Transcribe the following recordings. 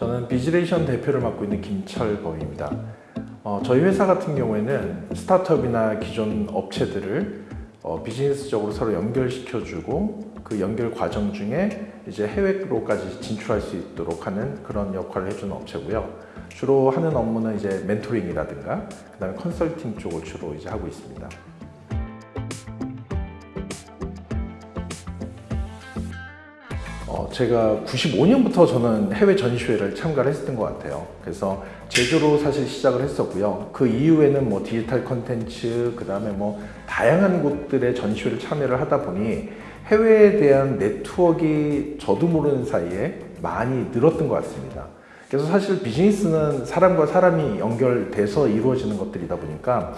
저는 비즈레이션 대표를 맡고 있는 김철범입니다. 어, 저희 회사 같은 경우에는 스타트업이나 기존 업체들을 어, 비즈니스적으로 서로 연결시켜주고 그 연결 과정 중에 이제 해외로까지 진출할 수 있도록 하는 그런 역할을 해주는 업체고요. 주로 하는 업무는 이제 멘토링이라든가 그다음에 컨설팅 쪽을 주로 이제 하고 있습니다. 제가 95년부터 저는 해외 전시회를 참가를 했었던 것 같아요. 그래서 제조로 사실 시작을 했었고요. 그 이후에는 뭐 디지털 컨텐츠, 그 다음에 뭐 다양한 곳들의 전시회를 참여를 하다 보니 해외에 대한 네트워크가 저도 모르는 사이에 많이 늘었던 것 같습니다. 그래서 사실 비즈니스는 사람과 사람이 연결돼서 이루어지는 것들이다 보니까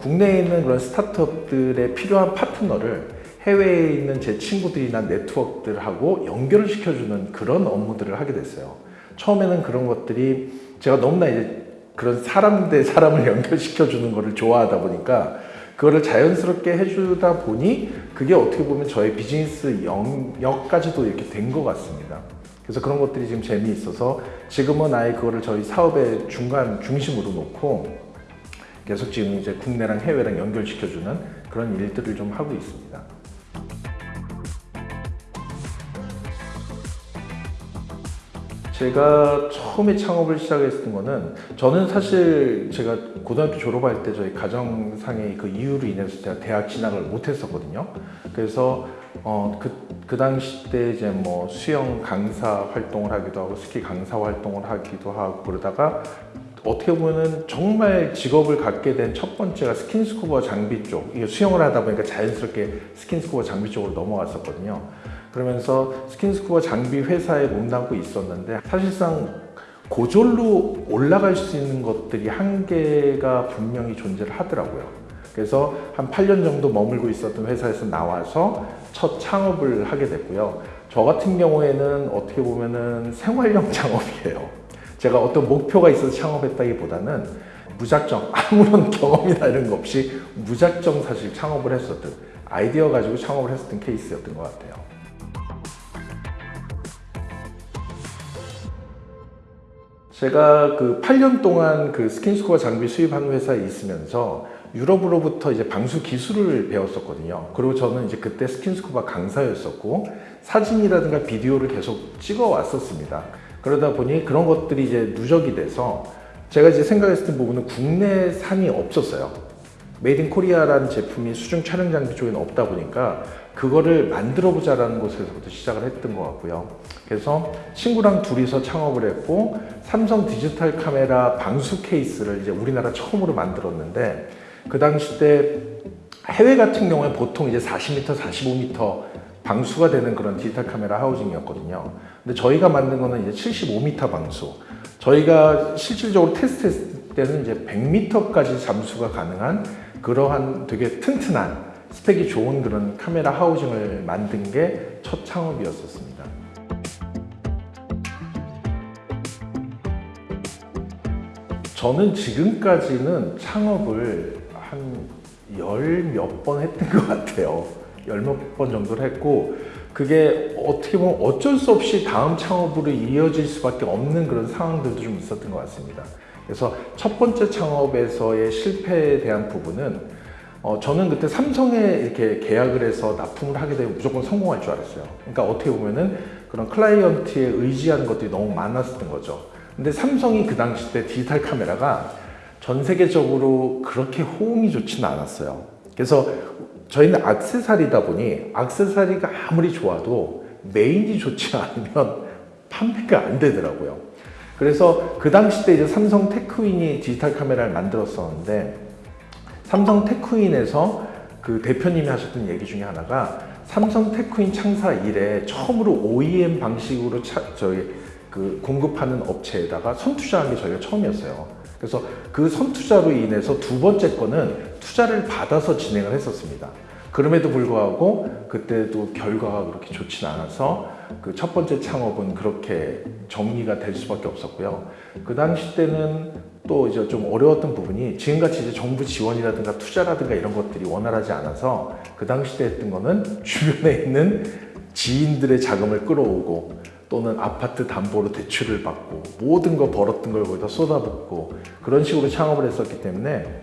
국내에 있는 그런 스타트업들의 필요한 파트너를 해외에 있는 제 친구들이나 네트워크들하고 연결을 시켜주는 그런 업무들을 하게 됐어요. 처음에는 그런 것들이 제가 너무나 이제 그런 사람 대 사람을 연결시켜주는 것을 좋아하다 보니까 그거를 자연스럽게 해주다 보니 그게 어떻게 보면 저의 비즈니스 영역까지도 이렇게 된 것 같습니다. 그래서 그런 것들이 지금 재미있어서 지금은 아예 그거를 저희 사업의 중간 중심으로 놓고 계속 지금 이제 국내랑 해외랑 연결시켜주는 그런 일들을 좀 하고 있습니다. 제가 처음에 창업을 시작했던 거는 저는 사실 제가 고등학교 졸업할 때 저희 가정상의 그 이유로 인해서 제가 대학 진학을 못했었거든요. 그래서 어, 그, 그 당시 때 이제 뭐 수영 강사 활동을 하기도 하고 스키 강사 활동을 하기도 하고 그러다가 어떻게 보면은 정말 직업을 갖게 된 첫 번째가 스킨스쿠버 장비 쪽 이게 수영을 하다 보니까 자연스럽게 스킨스쿠버 장비 쪽으로 넘어갔었거든요. 그러면서 스킨스쿠버 장비 회사에 몸담고 있었는데 사실상 고졸로 올라갈 수 있는 것들이 한계가 분명히 존재를 하더라고요. 그래서 한 8년 정도 머물고 있었던 회사에서 나와서 첫 창업을 하게 됐고요. 저 같은 경우에는 어떻게 보면은 생활형 창업이에요. 제가 어떤 목표가 있어서 창업했다기보다는 무작정 아무런 경험이나 이런 거 없이 무작정 사실 창업을 했었던 아이디어 가지고 창업을 했었던 케이스였던 것 같아요. 제가 그 8년 동안 그 스킨스쿠버 장비 수입하는 회사에 있으면서 유럽으로부터 이제 방수 기술을 배웠었거든요. 그리고 저는 이제 그때 스킨스쿠버 강사였었고 사진이라든가 비디오를 계속 찍어 왔었습니다. 그러다 보니 그런 것들이 이제 누적이 돼서 제가 이제 생각했을 부분은 국내산이 없었어요. made in Korea라는 제품이 수중 촬영 장비 쪽에는 없다 보니까 그거를 만들어 보자라는 곳에서부터 시작을 했던 것 같고요. 그래서 친구랑 둘이서 창업을 했고 삼성 디지털 카메라 방수 케이스를 이제 우리나라 처음으로 만들었는데 그 당시 때 해외 같은 경우에 보통 이제 40m, 45m 방수가 되는 그런 디지털 카메라 하우징이었거든요. 근데 저희가 만든 거는 이제 75m 방수. 저희가 실질적으로 테스트했을 때는 이제 100m까지 잠수가 가능한 그러한 되게 튼튼한 스펙이 좋은 그런 카메라 하우징을 만든 게 첫 창업이었었습니다. 저는 지금까지는 창업을 한 열 몇 번 했던 것 같아요. 열 몇 번 정도를 했고 그게 어떻게 보면 어쩔 수 없이 다음 창업으로 이어질 수밖에 없는 그런 상황들도 좀 있었던 것 같습니다. 그래서 첫 번째 창업에서의 실패에 대한 부분은 어, 저는 그때 삼성에 이렇게 계약을 해서 납품을 하게 되면 무조건 성공할 줄 알았어요. 그러니까 어떻게 보면은 그런 클라이언트에 의지하는 것들이 너무 많았던 거죠. 근데 삼성이 그 당시 때 디지털 카메라가 전 세계적으로 그렇게 호응이 좋지는 않았어요. 그래서 저희는 악세사리다 보니 악세사리가 아무리 좋아도 메인이 좋지 않으면 판매가 안 되더라고요. 그래서 그 당시 때 이제 삼성 테크윈이 디지털 카메라를 만들었었는데 삼성 테크윈에서 그 대표님이 하셨던 얘기 중에 하나가 삼성 테크윈 창사 이래 처음으로 OEM 방식으로 차, 저희 그 공급하는 업체에다가 선투자한 게 저희가 처음이었어요. 그래서 그 선투자로 인해서 두 번째 거는 투자를 받아서 진행을 했었습니다. 그럼에도 불구하고 그때도 결과가 그렇게 좋진 않아서 그 첫 번째 창업은 그렇게 정리가 될 수밖에 없었고요. 그 당시 때는 또 이제 좀 어려웠던 부분이 지금같이 이제 정부 지원이라든가 투자라든가 이런 것들이 원활하지 않아서 그 당시 때 했던 거는 주변에 있는 지인들의 자금을 끌어오고 또는 아파트 담보로 대출을 받고 모든 거 벌었던 걸 거기다 쏟아붓고 그런 식으로 창업을 했었기 때문에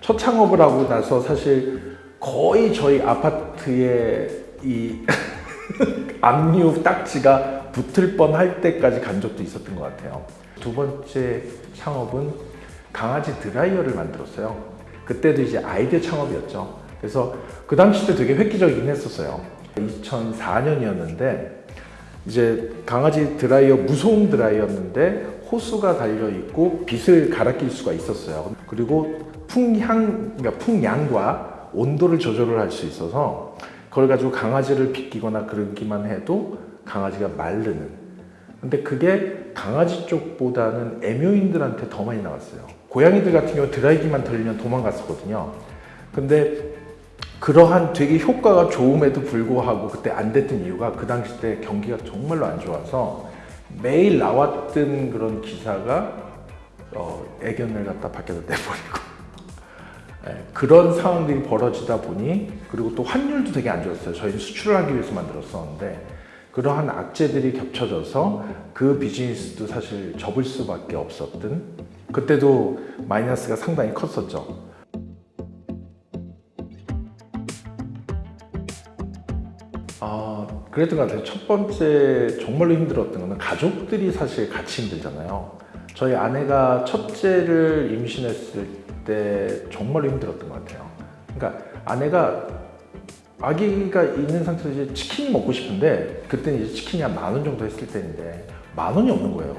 첫 창업을 하고 나서 사실 거의 저희 아파트에 이 압류 딱지가 붙을 뻔할 때까지 간 적도 있었던 것 같아요. 두 번째 창업은 강아지 드라이어를 만들었어요. 그때도 이제 아이디어 창업이었죠. 그래서 그 당시 때 되게 획기적이긴 했었어요. 2004년이었는데 이제 강아지 드라이어 무소음 드라이였는데 호수가 달려 있고 빛을 갈아 낄 수가 있었어요. 그리고 풍향, 그러니까 풍량과 온도를 조절을 할 수 있어서 그걸 가지고 강아지를 빗기거나 그러기만 해도 강아지가 마르는. 근데 그게 강아지 쪽보다는 애묘인들한테 더 많이 나왔어요. 고양이들 같은 경우 드라이기만 들리면 도망갔었거든요. 근데 그러한 되게 효과가 좋음에도 불구하고 그때 안 됐던 이유가 그 당시 때 경기가 정말로 안 좋아서 매일 나왔던 그런 기사가 어, 애견을 갖다 밖에다 내버리고 예, 그런 상황들이 벌어지다 보니 그리고 또 환율도 되게 안 좋았어요. 저희는 수출을 하기 위해서 만들었었는데 그러한 악재들이 겹쳐져서 그 비즈니스도 사실 접을 수밖에 없었던 그때도 마이너스가 상당히 컸었죠. 아, 그랬던 것 같아요. 첫 번째 정말로 힘들었던 거는 가족들이 사실 같이 힘들잖아요. 저희 아내가 첫째를 임신했을 때 정말로 힘들었던 것 같아요. 그러니까 아내가 아기가 있는 상태에서 이제 치킨 먹고 싶은데 그때는 이제 치킨이 한 만 원 정도 했을 때인데 만 원이 없는 거예요.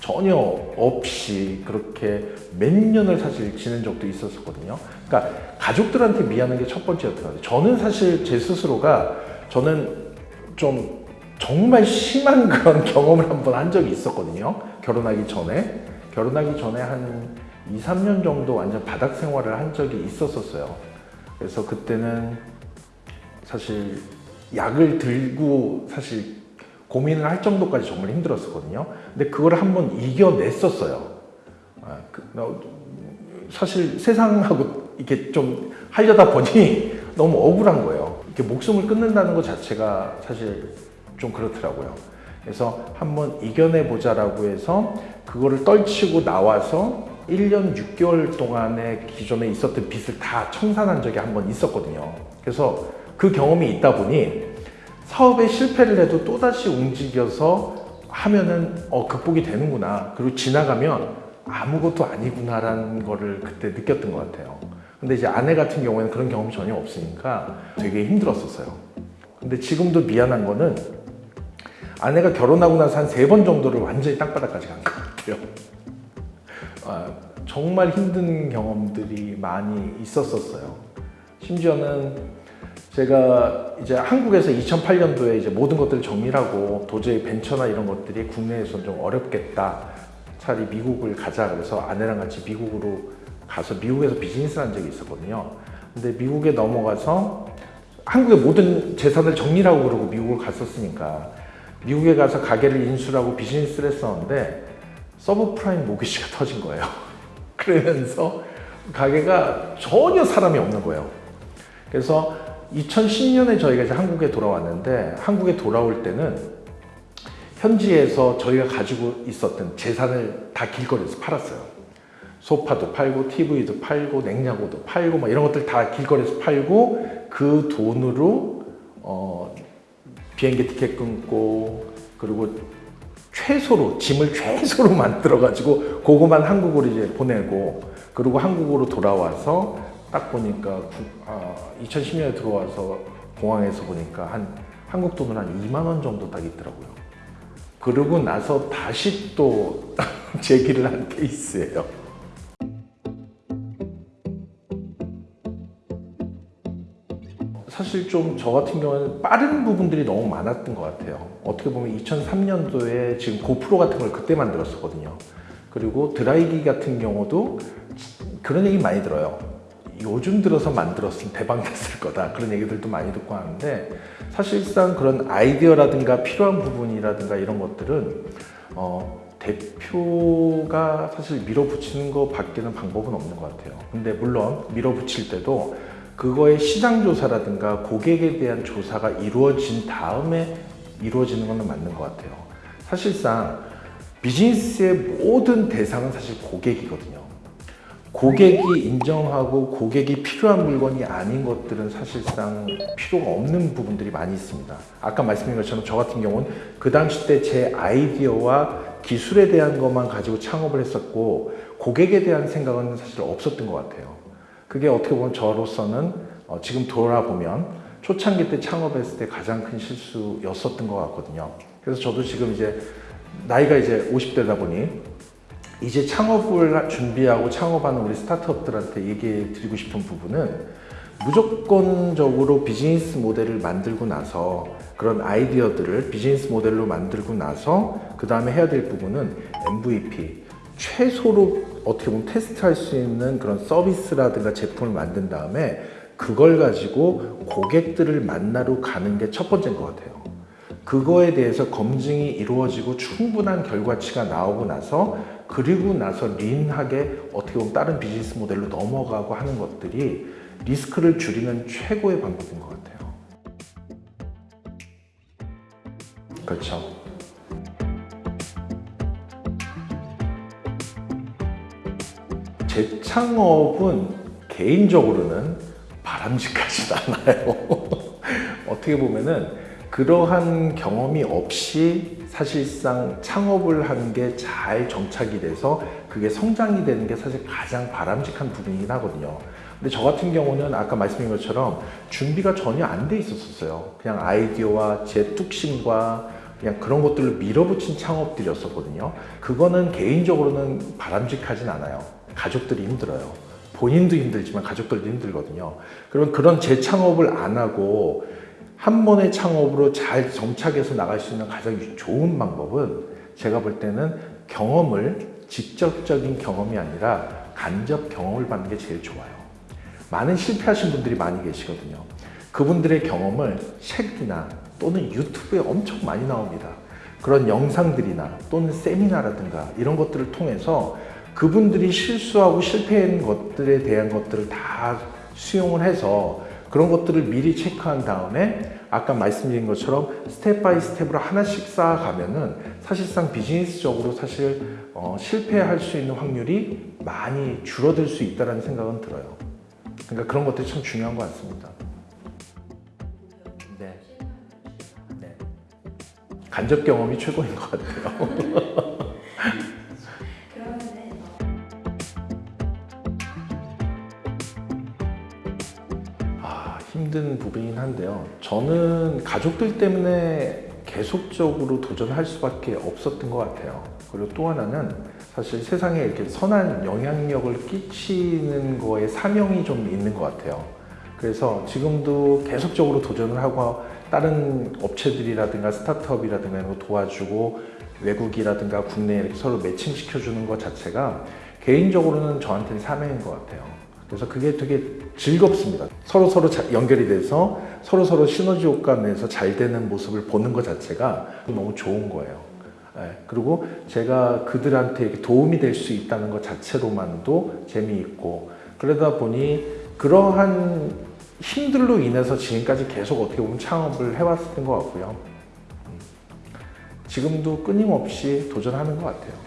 전혀 없이 그렇게 몇 년을 사실 지낸 적도 있었었거든요. 그러니까 가족들한테 미안한 게 첫 번째였던 것 같아요. 저는 사실 제 스스로가 저는 좀 정말 심한 그런 경험을 한 번한 적이 있었거든요. 결혼하기 전에. 결혼하기 전에 한 2, 3년 정도 완전 바닥 생활을 한 적이 있었었어요. 그래서 그때는 사실 약을 들고 사실 고민을 할 정도까지 정말 힘들었었거든요. 근데 그걸 한번 이겨냈었어요. 아, 그, 나- 사실 세상하고 이렇게 좀 하려다 보니 너무 억울한 거예요. 이렇게 목숨을 끊는다는 것 자체가 사실 좀 그렇더라고요. 그래서 한번 이겨내 보자라고 해서 그거를 떨치고 나와서 1년 6개월 동안의 기존에 있었던 빚을 다 청산한 적이 한 번 있었거든요. 그래서 그 경험이 있다 보니 사업에 실패를 해도 또다시 움직여서 하면은 어, 극복이 되는구나. 그리고 지나가면 아무것도 아니구나 라는 거를 그때 느꼈던 것 같아요. 근데 이제 아내 같은 경우에는 그런 경험이 전혀 없으니까 되게 힘들었었어요. 근데 지금도 미안한 거는 아내가 결혼하고 나서 한 세 번 정도를 완전히 땅바닥까지 간 것 같아요. 아, 정말 힘든 경험들이 많이 있었었어요. 심지어는 제가 이제 한국에서 2008년도에 이제 모든 것들을 정리하고 도저히 벤처나 이런 것들이 국내에서 좀 어렵겠다. 차라리 미국을 가자. 그래서 아내랑 같이 미국으로 가서 미국에서 비즈니스를 한 적이 있었거든요. 근데 미국에 넘어가서 한국의 모든 재산을 정리하고 그러고 미국을 갔었으니까 미국에 가서 가게를 인수하고 비즈니스를 했었는데 서브프라임 모기지가 터진 거예요. 그러면서 가게가 전혀 사람이 없는 거예요. 그래서 2010년에 저희가 이제 한국에 돌아왔는데 한국에 돌아올 때는 현지에서 저희가 가지고 있었던 재산을 다 길거리에서 팔았어요. 소파도 팔고 TV도 팔고 냉장고도 팔고 막 이런 것들 다 길거리에서 팔고 그 돈으로 어, 비행기 티켓 끊고 그리고 최소로 짐을 최소로 만들어 가지고 그거만 한국으로 이제 보내고 그리고 한국으로 돌아와서 딱 보니까 구- 아, 2010년에 들어와서 공항에서 보니까 한 한국 돈으로 한 2만 원 정도 딱 있더라고요. 그러고 나서 다시 또 제기를 한 케이스예요. 사실 좀 저 같은 경우는 빠른 부분들이 너무 많았던 것 같아요. 어떻게 보면 2003년도에 지금 고프로 같은 걸 그때 만들었었거든요. 그리고 드라이기 같은 경우도 그런 얘기 많이 들어요. 요즘 들어서 만들었으면 대박 났을 거다. 그런 얘기들도 많이 듣고 하는데 사실상 그런 아이디어라든가 필요한 부분이라든가 이런 것들은 어, 대표가 사실 밀어붙이는 것 밖에는 방법은 없는 것 같아요. 근데 물론 밀어붙일 때도 그거의 시장 조사라든가 고객에 대한 조사가 이루어진 다음에 이루어지는 것은 맞는 것 같아요. 사실상 비즈니스의 모든 대상은 사실 고객이거든요. 고객이 인정하고 고객이 필요한 물건이 아닌 것들은 사실상 필요가 없는 부분들이 많이 있습니다. 아까 말씀드린 것처럼 저 같은 경우는 그 당시 때 제 아이디어와 기술에 대한 것만 가지고 창업을 했었고 고객에 대한 생각은 사실 없었던 것 같아요. 그게 어떻게 보면 저로서는 어, 지금 돌아보면 초창기 때 창업했을 때 가장 큰 실수였었던 것 같거든요. 그래서 저도 지금 이제 나이가 이제 50대다 보니 이제 창업을 준비하고 창업하는 우리 스타트업들한테 얘기해 드리고 싶은 부분은 무조건적으로 비즈니스 모델을 만들고 나서 그런 아이디어들을 비즈니스 모델로 만들고 나서 그 다음에 해야 될 부분은 MVP 최소로 어떻게 보면 테스트할 수 있는 그런 서비스라든가 제품을 만든 다음에 그걸 가지고 고객들을 만나러 가는 게 첫 번째인 것 같아요. 그거에 대해서 검증이 이루어지고 충분한 결과치가 나오고 나서 그리고 나서 린하게 어떻게 보면 다른 비즈니스 모델로 넘어가고 하는 것들이 리스크를 줄이는 최고의 방법인 것 같아요. 그렇죠. 재창업은 개인적으로는 바람직하지 않아요. 어떻게 보면은 그러한 경험이 없이 사실상 창업을 하는 게잘 정착이 돼서 그게 성장이 되는 게 사실 가장 바람직한 부분이긴 하거든요. 근데 저 같은 경우는 아까 말씀드린 것처럼 준비가 전혀 안 돼 있었어요. 그냥 아이디어와 제 뚝심과 그냥 그런 것들을 밀어붙인 창업들이었었거든요. 그거는 개인적으로는 바람직하진 않아요. 가족들이 힘들어요. 본인도 힘들지만 가족들도 힘들거든요. 그러면 그런 재창업을 안 하고 한 번의 창업으로 잘 정착해서 나갈 수 있는 가장 좋은 방법은 제가 볼 때는 경험을 직접적인 경험이 아니라 간접 경험을 받는 게 제일 좋아요. 많은 실패하신 분들이 많이 계시거든요. 그분들의 경험을 책이나 또는 유튜브에 엄청 많이 나옵니다. 그런 영상들이나 또는 세미나라든가 이런 것들을 통해서 그분들이 실수하고 실패한 것들에 대한 것들을 다 수용을 해서 그런 것들을 미리 체크한 다음에 아까 말씀드린 것처럼 step by step으로 하나씩 쌓아가면은 사실상 비즈니스적으로 사실 어, 실패할 수 있는 확률이 많이 줄어들 수 있다는 생각은 들어요. 그러니까 그런 것들이 참 중요한 것 같습니다. 네. 네. 간접 경험이 최고인 것 같아요. 힘든 부분이긴 한데요. 저는 가족들 때문에 계속적으로 도전할 수밖에 없었던 것 같아요. 그리고 또 하나는 사실 세상에 이렇게 선한 영향력을 끼치는 거에 사명이 좀 있는 것 같아요. 그래서 지금도 계속적으로 도전을 하고 다른 업체들이라든가 스타트업이라든가 이런 거 도와주고 외국이라든가 국내에 이렇게 서로 매칭시켜주는 것 자체가 개인적으로는 저한테는 사명인 것 같아요. 그래서 그게 되게 즐겁습니다. 서로 서로 자- 연결이 돼서 서로 서로 시너지 효과 내서 잘 되는 모습을 보는 것 자체가 너무 좋은 거예요. 예, 그리고 제가 그들한테 도움이 될 수 있다는 것 자체로만도 재미있고 그러다 보니 그러한 힘들로 인해서 지금까지 계속 어떻게 보면 창업을 해왔던 것 같고요. 음, 지금도 끊임없이 도전하는 것 같아요.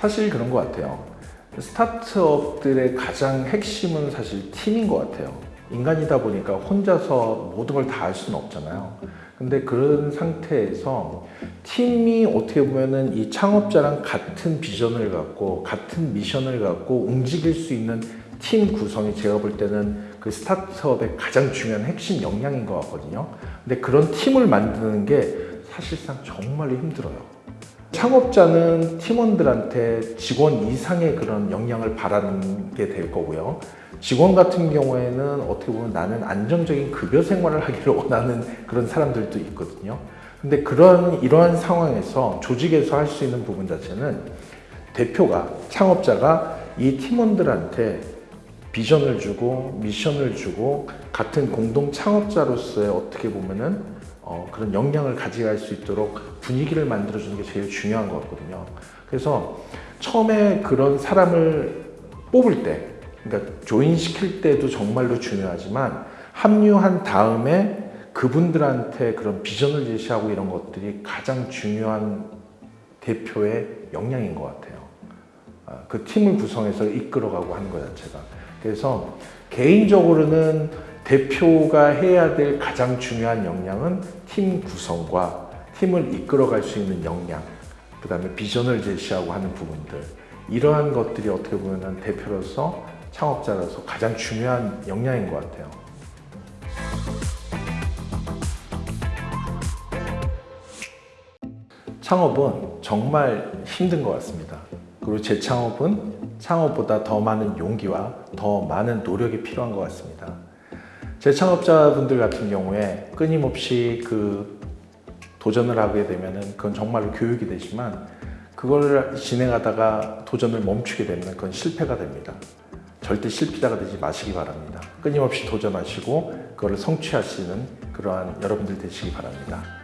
사실 그런 것 같아요. 스타트업들의 가장 핵심은 사실 팀인 것 같아요. 인간이다 보니까 혼자서 모든 걸 다 할 수는 없잖아요. 근데 그런 상태에서 팀이 어떻게 보면은 이 창업자랑 같은 비전을 갖고 같은 미션을 갖고 움직일 수 있는 팀 구성이 제가 볼 때는 그 스타트업의 가장 중요한 핵심 역량인 것 같거든요. 근데 그런 팀을 만드는 게 사실상 정말로 힘들어요. 창업자는 팀원들한테 직원 이상의 그런 역량을 바라는 게 될 거고요. 직원 같은 경우에는 어떻게 보면 나는 안정적인 급여 생활을 하기를 원하는 그런 사람들도 있거든요. 근데 그런 이러한 상황에서 조직에서 할 수 있는 부분 자체는 대표가 창업자가 이 팀원들한테 비전을 주고 미션을 주고 같은 공동 창업자로서의 어떻게 보면은 어, 그런 역량을 가져갈 수 있도록 분위기를 만들어주는 게 제일 중요한 것 같거든요. 그래서 처음에 그런 사람을 뽑을 때 그러니까 조인시킬 때도 정말로 중요하지만 합류한 다음에 그분들한테 그런 비전을 제시하고 이런 것들이 가장 중요한 대표의 역량인 것 같아요. 아, 그 팀을 구성해서 이끌어가고 하는 것 자체가. 그래서 개인적으로는 대표가 해야 될 가장 중요한 역량은 팀 구성과 팀을 이끌어갈 수 있는 역량, 그 다음에 비전을 제시하고 하는 부분들. 이러한 것들이 어떻게 보면 대표로서 창업자로서 가장 중요한 역량인 것 같아요. 창업은 정말 힘든 것 같습니다. 그리고 제 창업은 창업보다 더 많은 용기와 더 많은 노력이 필요한 것 같습니다. 제 창업자분들 같은 경우에 끊임없이 그 도전을 하게 되면은 그건 정말로 교육이 되지만 그걸 진행하다가 도전을 멈추게 되면 그건 실패가 됩니다. 절대 실패자가 되지 마시기 바랍니다. 끊임없이 도전하시고 그거를 성취하시는 그러한 여러분들 되시기 바랍니다.